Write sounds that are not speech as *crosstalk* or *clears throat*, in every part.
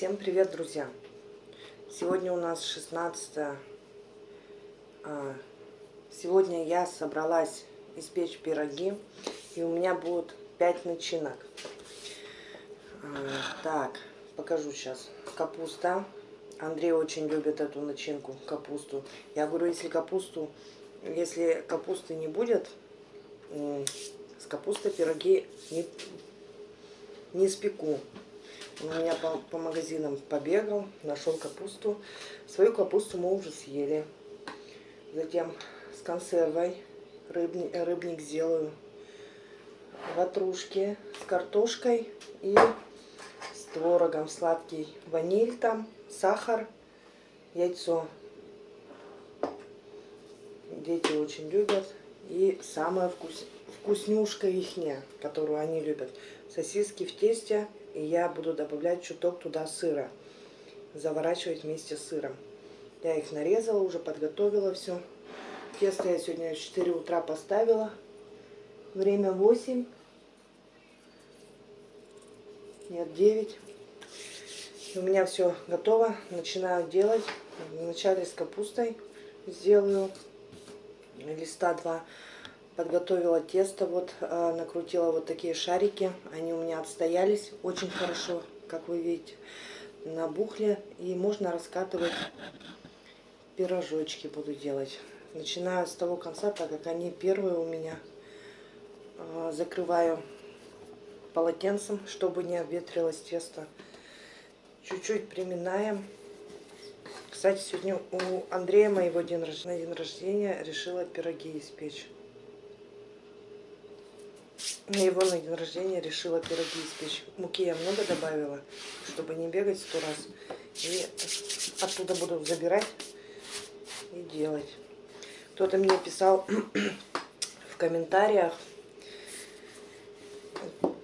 Всем привет, друзья! Сегодня у нас 16 а, Сегодня я собралась испечь пироги, и у меня будет 5 начинок. А, так, покажу сейчас. Капуста. Андрей очень любит эту начинку, капусту. Я говорю, если капусту, если капусты не будет, с капустой пироги не, не спеку. У меня по, по магазинам побегал, нашел капусту. Свою капусту мы уже съели. Затем с консервой рыбник, рыбник сделаю. Ватрушки с картошкой и с творогом сладкий. Ваниль там, сахар, яйцо. Дети очень любят. И самая вкус, вкуснюшка ихняя, которую они любят. Сосиски в тесте и я буду добавлять чуток туда сыра. Заворачивать вместе с сыром. Я их нарезала, уже подготовила все. Тесто я сегодня в 4 утра поставила. Время 8. Нет, 9. И у меня все готово. Начинаю делать. Вначале с капустой сделаю листа 2 подготовила тесто, вот э, накрутила вот такие шарики, они у меня отстоялись очень хорошо, как вы видите, набухли, и можно раскатывать пирожочки буду делать. Начинаю с того конца, так как они первые у меня, э, закрываю полотенцем, чтобы не обветрилось тесто. Чуть-чуть приминаем. Кстати, сегодня у Андрея моего день рождения, на день рождения решила пироги испечь на его на день рождения решила пироги испечь. Муки я много добавила, чтобы не бегать сто раз. И оттуда буду забирать и делать. Кто-то мне писал *clears throat* в комментариях,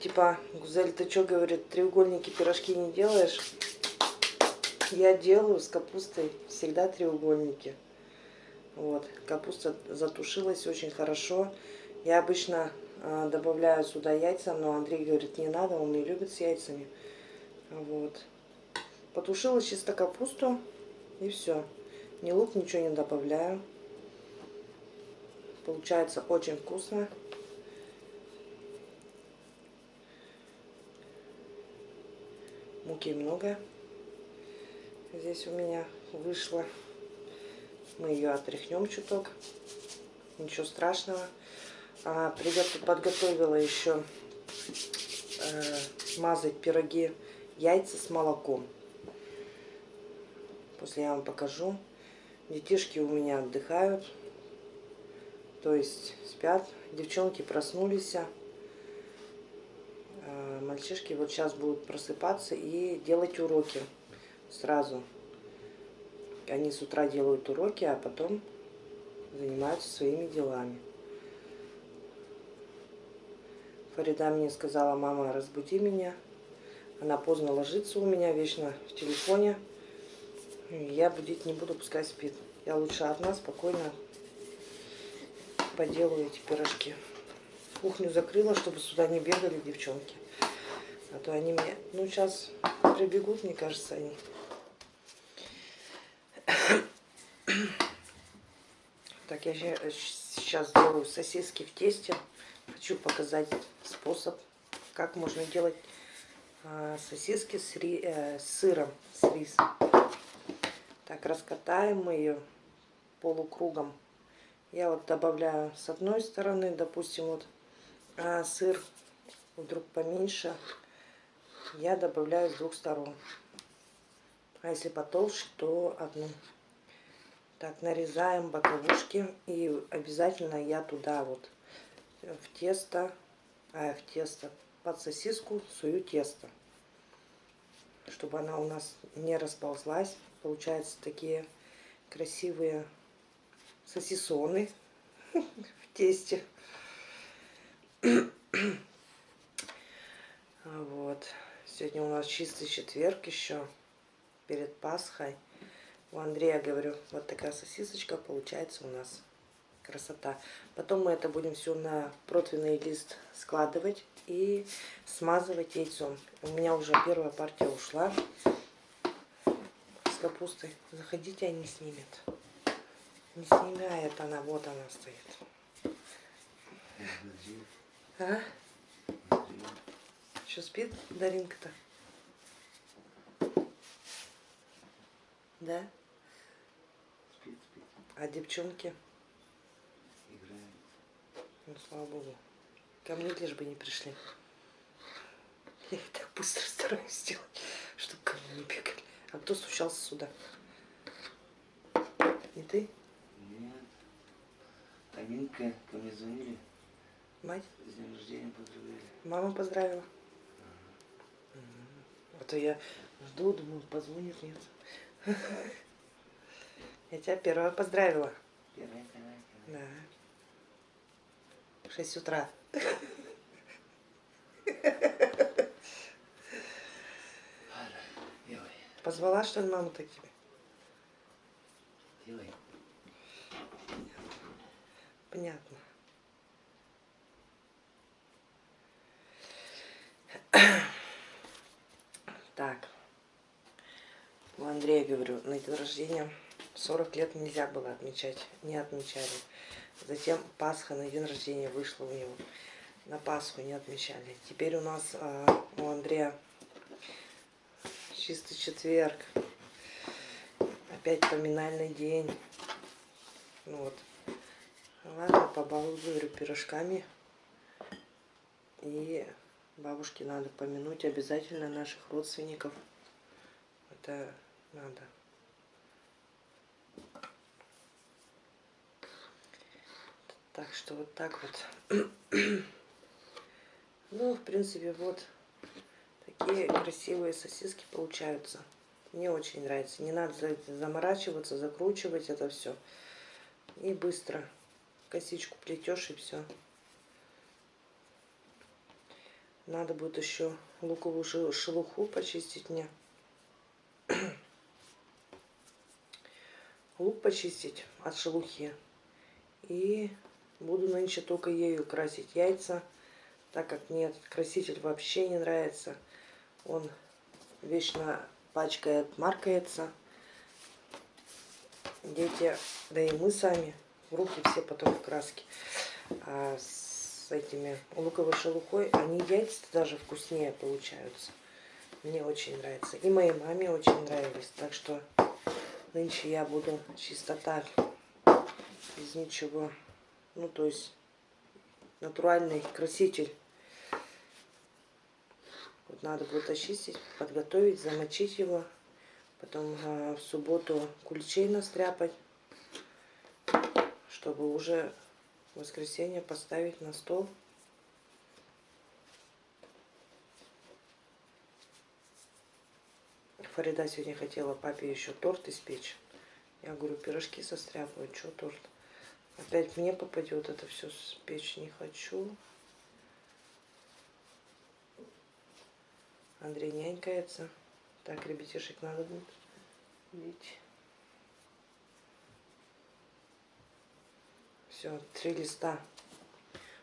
типа, Гузель, ты что, говорит, треугольники пирожки не делаешь? Я делаю с капустой всегда треугольники. Вот, капуста затушилась очень хорошо. Я обычно добавляю сюда яйца, но Андрей говорит, не надо, он не любит с яйцами. Вот. Потушила чисто капусту и все. Ни лук, ничего не добавляю. Получается очень вкусно. Муки много. Здесь у меня вышло. Мы ее отряхнем чуток. Ничего страшного. А, подготовила еще э, мазать пироги яйца с молоком. После я вам покажу. Детишки у меня отдыхают. То есть спят. Девчонки проснулись. А, мальчишки вот сейчас будут просыпаться и делать уроки сразу. Они с утра делают уроки, а потом занимаются своими делами. Фарида мне сказала, мама, разбуди меня. Она поздно ложится у меня, вечно в телефоне. Я будить не буду, пускай спит. Я лучше одна спокойно поделаю эти пирожки. Кухню закрыла, чтобы сюда не бегали девчонки. А то они мне... Ну, сейчас прибегут, мне кажется, они. Так, я сейчас делаю сосиски в тесте. Хочу показать способ, как можно делать а, сосиски с, ри, э, с сыром, с рисом. Так, раскатаем мы ее полукругом. Я вот добавляю с одной стороны, допустим, вот а сыр вдруг поменьше, я добавляю с двух сторон. А если потолще, то одну. Так, нарезаем боковушки и обязательно я туда вот в тесто, а в тесто под сосиску сую тесто, чтобы она у нас не расползлась. Получаются такие красивые сосисоны *laughs* в тесте. Вот. Сегодня у нас чистый четверг еще перед Пасхой. У Андрея, говорю, вот такая сосисочка получается у нас красота. Потом мы это будем все на противный лист складывать и смазывать яйцом. У меня уже первая партия ушла. капустой. Заходите, они снимет. Не снимает она, вот она стоит. А? Что спит Даринка-то? Да? Спит, спит, А девчонки? Ну, слава богу. Ко мне лишь бы не пришли. Я их так быстро стараюсь сделать, чтобы ко мне не бегали. А кто стучался сюда? Не ты? Нет. Аминка ко мне звонили, Мать? с днем рождения поздравляли. Мама поздравила. М. А то я жду, думаю, позвонит, нет. *laughs* Я тебя первая поздравила. Первая, первая, первая. Да. В 6 утра. Позвала, что ли, маму так тебе? делай. Понятно. Так. У Андрея, говорю, на день рождения 40 лет нельзя было отмечать. Не отмечали. Затем Пасха на день рождения вышла у него. На Пасху не отмечали. Теперь у нас а, у Андрея чистый четверг. Опять поминальный день. Ну вот. Ладно, побалую, пирожками. И бабушке надо помянуть обязательно наших родственников. Это надо. Так что вот так вот. *clears throat* Ну, в принципе, вот такие красивые сосиски получаются. Мне очень нравится. Не надо заморачиваться, закручивать это все. И быстро косичку плетешь и все. Надо будет еще луковую шел- шелуху почистить мне. *clears throat* Лук почистить от шелухи. И буду нынче только ею красить яйца, так как мне этот краситель вообще не нравится. Он вечно пачкает, маркается. Дети, да и мы сами, в руки все потом в краске. А с этими луковой шелухой, они яйца даже вкуснее получаются. Мне очень нравится. И моей маме очень нравились. Так что нынче я буду чисто так, без ничего. Ну, то есть натуральный краситель. Вот надо будет очистить, подготовить, замочить его. Потом а, в субботу куличей настряпать, чтобы уже в воскресенье поставить на стол. Фарида сегодня хотела папе еще торт испечь. Я говорю, пирожки состряпывать, что торт? Опять мне попадет это все спечь не хочу. Андрей нянькается. Так, ребятишек надо будет бить. Все, три листа.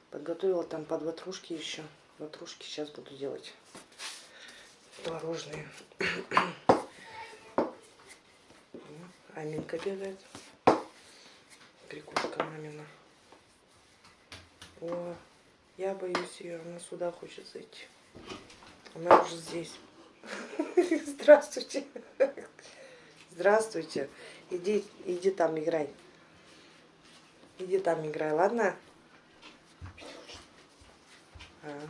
Подготовила там под ватрушки еще. Ватрушки сейчас буду делать. Творожные. Аминка бегает. Крикушка мамина. О, я боюсь ее, она сюда хочет зайти. Она уже здесь. *laughs* Здравствуйте. Здравствуйте. Иди, иди там играй. Иди там играй, ладно? А.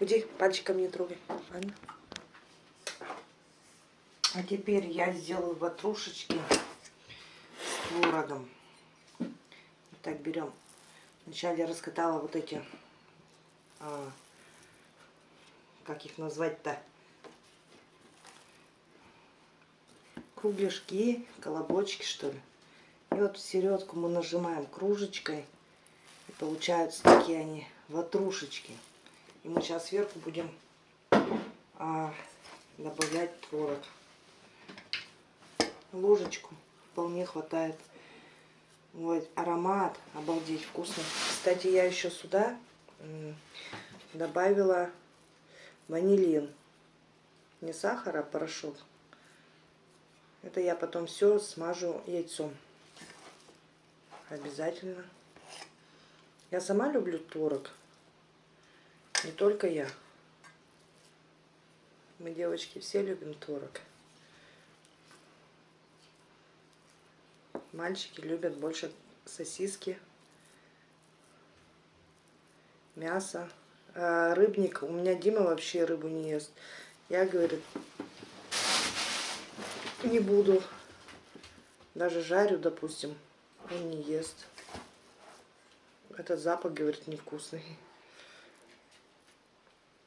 Уйди, пальчиком не трогай. Ладно? А теперь я сделаю ватрушечки с творогом. Так берем. Вначале я раскатала вот эти, а, как их назвать-то, кругляшки, колобочки, что ли. И вот в середку мы нажимаем кружечкой. И получаются такие они ватрушечки. И мы сейчас сверху будем а, добавлять творог. Ложечку вполне хватает. Вот, аромат, обалдеть, вкусно. Кстати, я еще сюда добавила ванилин. Не сахар, а порошок. Это я потом все смажу яйцом. Обязательно. Я сама люблю творог. Не только я. Мы, девочки, все любим творог. Мальчики любят больше сосиски, мясо. А рыбник, у меня Дима вообще рыбу не ест. Я, говорит, не буду. Даже жарю, допустим, он не ест. Этот запах, говорит, невкусный.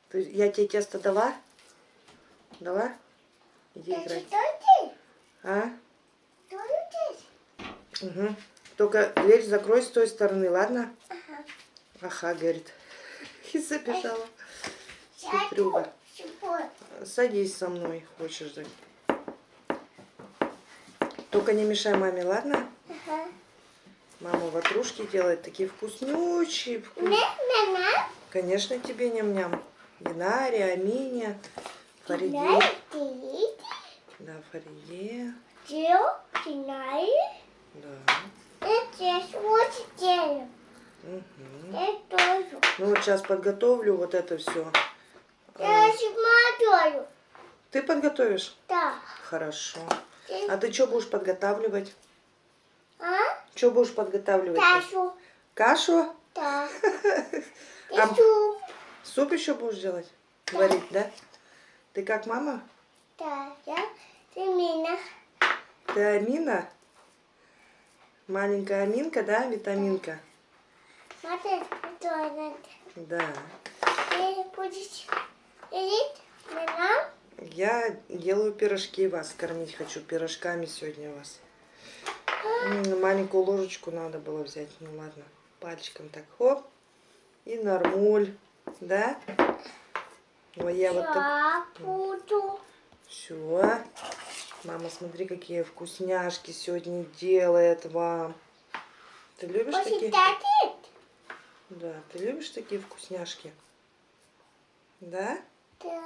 Ты, я тебе тесто дала? Дала? Иди играть. А? Угу. Только дверь закрой с той стороны, ладно? Ага. Ага, говорит. *laughs* И забежала. Хитрюга. Садись со мной, хочешь же. Только не мешай маме, ладно? Ага. Мама ватрушки делает такие вкуснючие. вкус-. Конечно, тебе ням-ням. Динаре, Амине, Фариде. Да, Фариде. Знаешь, Да. это вот делаю. Мгм. Я тоже. Ну вот сейчас подготовлю вот это все. Я смотрю. Ты подготовишь? Да. Хорошо. А ты что будешь подготавливать? А? Что будешь подготавливать? Ташу. Кашу? Да. *laughs* А- Иду. Суп еще будешь делать? Варить, да? Ты как мама? Да. Я Семена. Ты Амина? Маленькая Аминка, да? Витаминка? Смотри, надо. Да. Ты будешь есть меня? Я делаю пирожки вас кормить хочу. Пирожками сегодня вас. М, Маленькую ложечку надо было взять. Ну ладно. Пальчиком так хоп. И нормуль. Да? Ой, я вот так... Буду. Все. Мама, смотри, какие вкусняшки сегодня делает вам. Ты любишь такие? Да, ты любишь такие вкусняшки? Да? Да.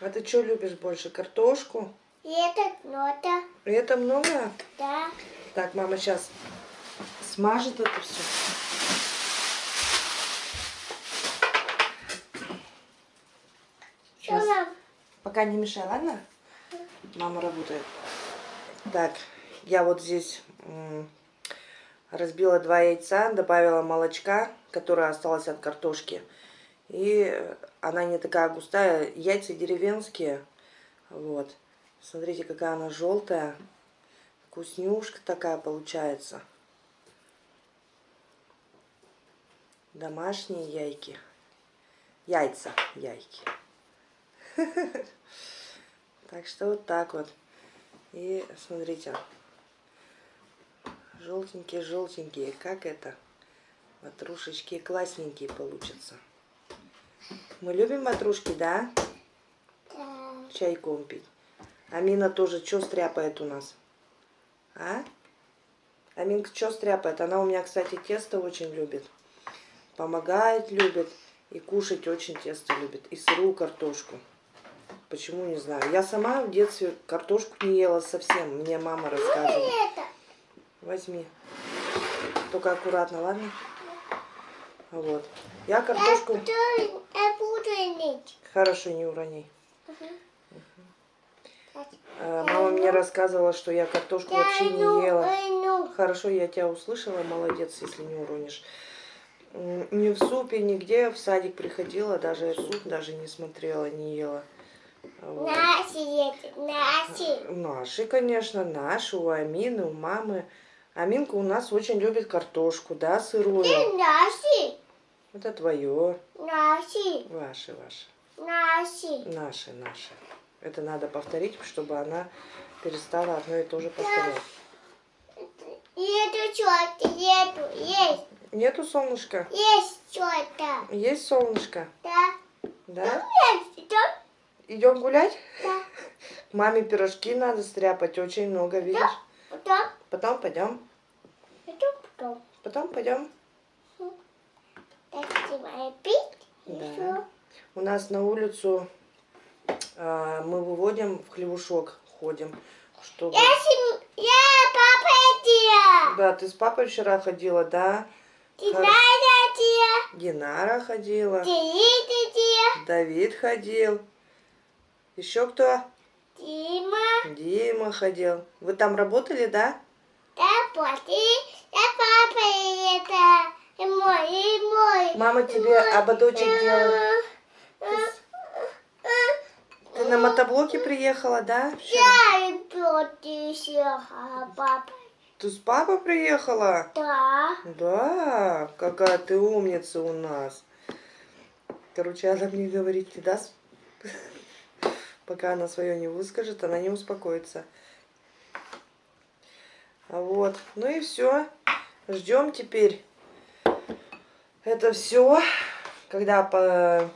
А ты что любишь больше? Картошку? И это нота. Это много? Да. Так, мама сейчас смажет это все. Что нам? Пока не мешай, ладно? Мама работает. Так, я вот здесь разбила два яйца, добавила молочка, которое осталось от картошки. И она не такая густая. Яйца деревенские. Вот. Смотрите, какая она желтая. Вкуснюшка такая получается. Домашние яйки. Яйца, яйки. *laughs* Так что вот так вот. И смотрите. Желтенькие-желтенькие. Как это? Ватрушечки классненькие получатся. Мы любим ватрушки, да? Да. Чайком пить. Амина тоже что стряпает у нас? А? Аминка что стряпает? Она у меня, кстати, тесто очень любит. Помогает, любит. И кушать очень тесто любит. И сырую картошку. Почему, не знаю. Я сама в детстве картошку не ела совсем. Мне мама рассказывала. Возьми. Только аккуратно, ладно? Вот. Я картошку... я буду иметь. Хорошо, не урони. Э, Мама мне рассказывала, что я картошку вообще Я не ела. иду. Хорошо, я тебя услышала, молодец, если не уронишь. Ни в супе, нигде, в садик приходила, даже суп даже не смотрела, не ела. Вот. Наши есть, наши. Наши, конечно, наши, у Амины, у мамы. Аминка у нас очень любит картошку, да, сырую. И наши, Это твое, наши, ваше, ваше. наши. Наши, наши. Это надо повторить, чтобы она перестала одно и то же повторять. Это что-то, нету, есть, Нету солнышка? есть что-то. Есть солнышко? Да. Да? Есть, да, Идем гулять? да. *laughs* Маме пирожки надо стряпать, очень много, видишь? Потом, Потом пойдем. потом, потом. Потом пойдем. Да. У нас на улицу а, мы выводим в хлевушок, ходим, чтобы... Я, сем... я папа Дия. Да, ты с папой вчера ходила, да? Динара Дия. Динара ходила, Диида Дия. Давид ходил. Еще кто? Дима. Дима ходил. Вы там работали, да? Да, плати. Я папа это. И мой, и мой. Мама тебе ободочек делала. Ты на мотоблоке приехала, да? Я люблю тебя, папа. Ты с папой приехала? Да. Да, какая ты умница у нас. Короче, она мне говорит, не даст. Пока она свое не выскажет, она не успокоится. Вот. Ну и все. Ждем теперь. Это все. Когда по,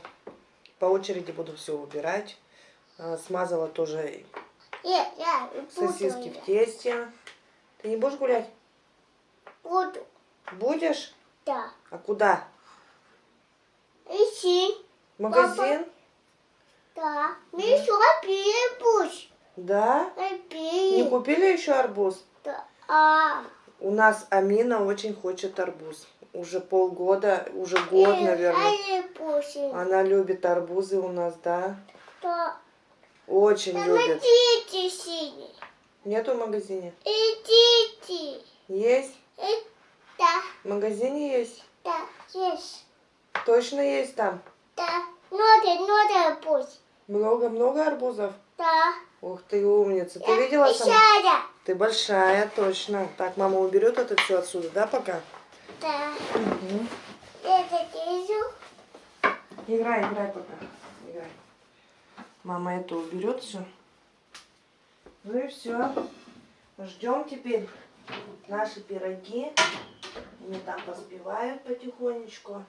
по очереди буду все убирать. А, Смазала тоже Я, я сосиски в тесте. Ты не будешь гулять? Буду. Будешь? Да. А куда? Ищи. Магазин? Да. Мы еще перепусть. Да? Не купили еще арбуз? Да. У нас Амина очень хочет арбуз. Уже полгода, уже год, наверное. Перепусть. Она любит арбузы у нас, да? Да. Очень Там любит. идите синий. Нету в магазине? Идите. Есть? Да. В магазине есть? Да. Есть. Точно есть там? Да. Надо, надо пусть. Много-много арбузов? Да. Ух ты, умница. Ты видела сама? Ты большая, точно. Так, мама уберет это все отсюда, да, пока? Да. Угу. Это вижу. Играй, играй пока. Играй. Мама это уберет все. Ну и все. Ждем теперь наши пироги. Они там поспевают потихонечку.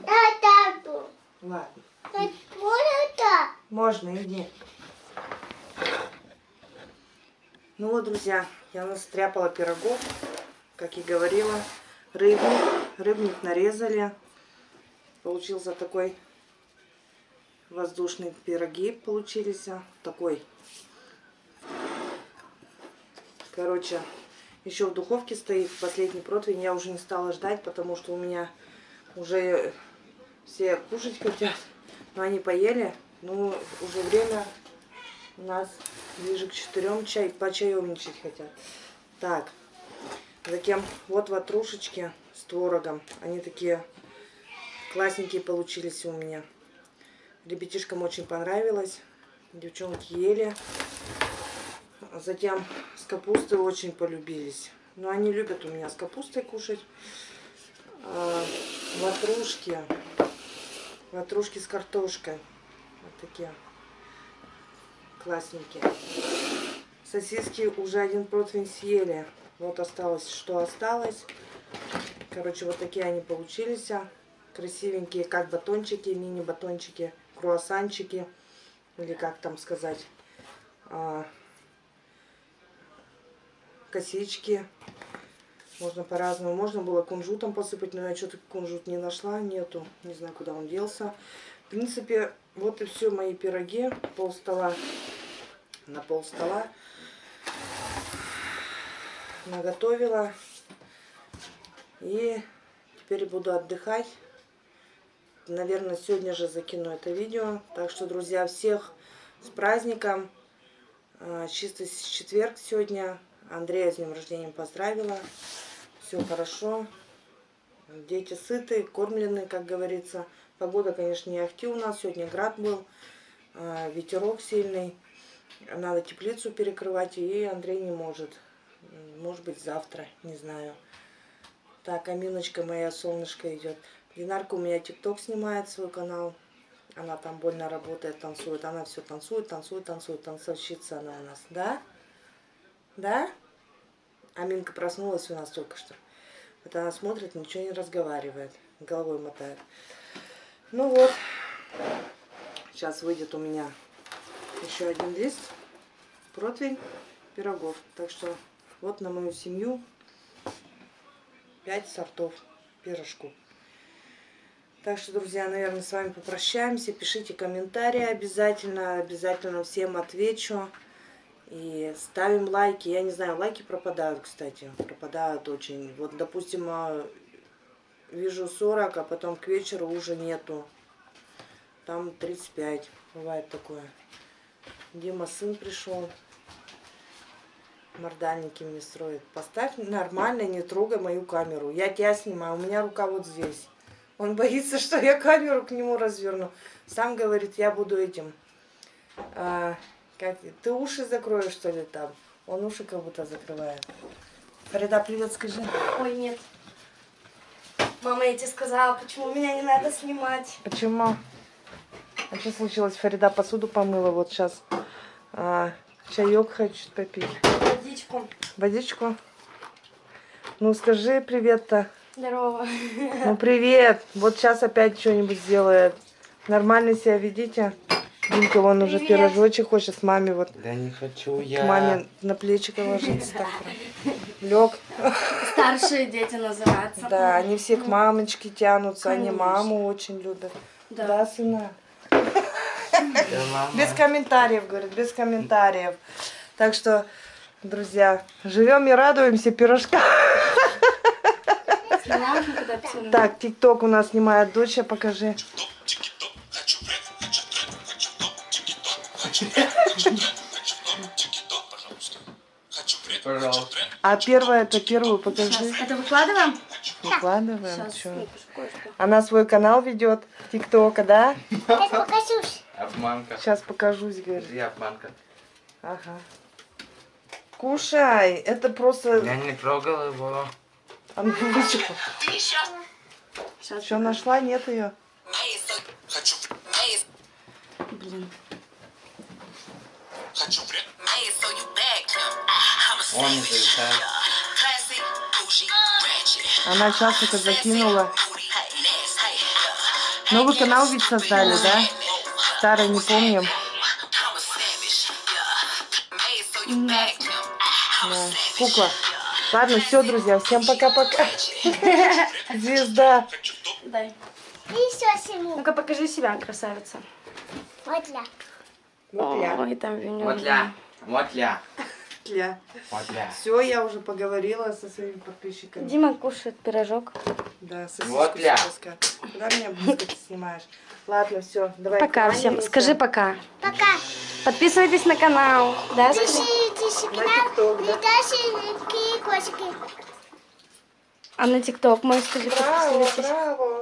Да, да, да. Ладно. Да, можно. Можно, иди. Ну вот, друзья, я настряпала пирогов, как и говорила. Рыбник, рыбник нарезали. Получился такой воздушный пироги получились. а, Такой. Короче, еще в духовке стоит последний противень. Я уже не стала ждать, потому что у меня уже все кушать хотят. Но они поели. Ну, уже время у нас ближе к четырем чай, почаевничать хотят. Так, затем вот ватрушечки с творогом. Они такие классненькие получились у меня. Ребятишкам очень понравилось. Девчонки ели. Затем с капустой очень полюбились. Но они любят у меня с капустой кушать. А, ватрушки. Ватрушки с картошкой. Вот такие классненькие. Сосиски уже один противень съели. Вот осталось, что осталось. Короче, вот такие они получились. Красивенькие, как батончики, мини-батончики, круассанчики. Или как там сказать. а, косички. Можно по-разному. Можно было кунжутом посыпать, но я что-то кунжут не нашла. Нету. Не знаю, куда он делся. В принципе, вот и все мои пироги. Пол стола на пол стола. Наготовила. И теперь буду отдыхать. Наверное, сегодня же закину это видео. Так что, друзья, всех с праздником. А, Чистый четверг сегодня. Андрея с днем рождения поздравила. Все хорошо. Дети сыты, кормлены, как говорится. Погода, конечно, не ахти у нас. Сегодня град был. а, Ветерок сильный. Надо теплицу перекрывать. И Андрей не может. Может быть, завтра. Не знаю. Так, Аминочка моя, солнышко идет. Динарка у меня тикток снимает свой канал. Она там больно работает, танцует. Она все танцует, танцует, танцует. Танцовщица она у нас. Да? Да? Аминка проснулась у нас только что. Вот она смотрит, ничего не разговаривает. Головой мотает. Ну вот. Сейчас выйдет у меня еще один лист. Противень пирогов. Так что вот на мою семью 5 сортов пирожку. Так что, друзья, наверное, с вами попрощаемся. Пишите комментарии обязательно. Обязательно всем отвечу. И ставим лайки. Я не знаю, лайки пропадают, кстати. Пропадают очень. Вот, допустим, а, вижу 40, а потом к вечеру уже нету. Там 35. Бывает такое. Дима сын пришел. Мордальники мне строит. Поставь нормально, не трогай мою камеру. Я тебя снимаю, у меня рука вот здесь. Он боится, что я камеру к нему разверну. Сам говорит, я буду этим. А, как, ты уши закроешь, что ли, там? Он уши как будто закрывает. Фарида, привет, скажи. Ой, нет. Мама, я тебе сказала, почему меня не надо снимать. Почему? А что случилось? Фарида посуду помыла. Вот сейчас а, чаек хочет попить. Водичку. Водичку? Ну, скажи привет-то. Здорово. Ну, привет. Вот сейчас опять что-нибудь сделает. Нормально себя ведите. Димка, вон уже Привет. пирожочек хочет с мамой вот Да не хочу к я. маме на плечико ложиться. Так Лег. Старшие дети называются. Да, они все к мамочке тянутся, они маму очень любят. Да. Да, сына? Да, мама. Без комментариев, говорит, без комментариев. Так что, друзья, живем и радуемся пирожка. Так, тикток у нас снимает дочь, покажи. Пожалуйста. А первое, это первую покажи. Сейчас. Это выкладываем? Выкладываем. Сейчас. Она свой канал ведет, тиктока, да? Сейчас покажусь. Обманка. Сейчас покажусь, говорит. Где обманка? Ага. Кушай, это просто... Я не трогал его. А ну, вы чё? Сейчас. Что, нашла? Нет ее? Блин. Он не зависает. Она сейчас это закинула. Новый канал ведь создали, да? Старый не помним. Да. Кукла. Ладно, все, друзья, всем пока-пока. *laughs* Звезда. Дай. Ну-ка покажи себя, красавица. Вот для. Ой, там Вот ля. Вот ля. Ля. Вот ля. Все, я уже поговорила со своими подписчиками. Дима кушает пирожок. Да, сосиску Вот ля. Куда меня близко ты снимаешь? Ладно, все, давай. Пока всем. Скажи пока. Пока. Подписывайтесь на канал. Да, На канал. тикток, да? И дальше кошки. А на тикток мой скажи, Браво, подписывайтесь. браво.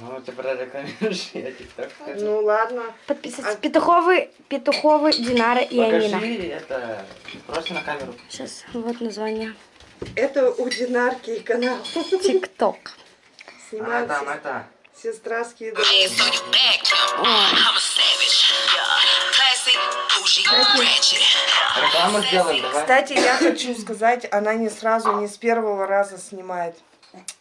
Ну, ты прорекламируешь, *laughs* я тикток хочу. Ну ладно. Подписывайтесь. А- Петуховы, Петуховы, Динара и Амина. Покажи это. Просто на камеру. Сейчас, вот название. Это у Динарки канал. Тикток. А Снимает там сес- это. сестра скидывает. Рекламу сделаем, давай. Кстати, я хочу сказать, она не сразу, не с первого раза снимает,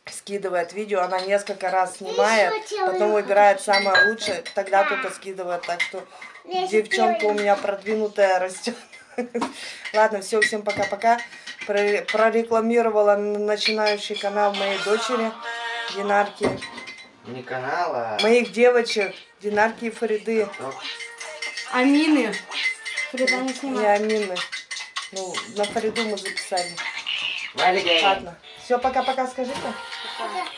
скидывает видео, она несколько раз снимает, потом выбирает самое лучшее, тогда только скидывает, так что девчонка у меня продвинутая растет. *laughs* Ладно, все, всем пока-пока. Про- Прорекламировала начинающий канал моей дочери, Динарки, Не канал, а... моих девочек, Динарки и Фариды. Амины. Фрида не снимает. Амины. Ну, на Фариду мы записали. Ладно. Все, пока-пока, скажите. Пока.